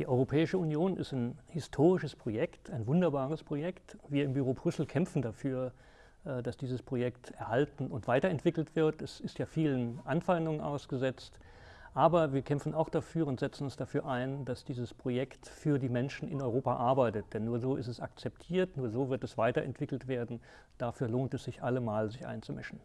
Die Europäische Union ist ein historisches Projekt, ein wunderbares Projekt. Wir im Büro Brüssel kämpfen dafür, äh, dass dieses Projekt erhalten und weiterentwickelt wird. Es ist ja vielen Anfeindungen ausgesetzt. Aber wir kämpfen auch dafür und setzen uns dafür ein, dass dieses Projekt für die Menschen in Europa arbeitet. Denn nur so ist es akzeptiert, nur so wird es weiterentwickelt werden. Dafür lohnt es sich allemal, sich einzumischen.